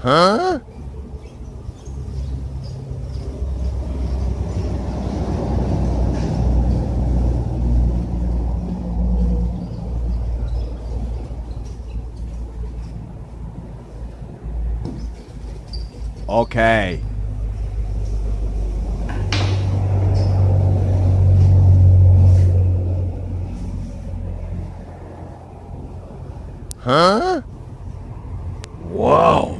Huh? Okay. Huh? Whoa.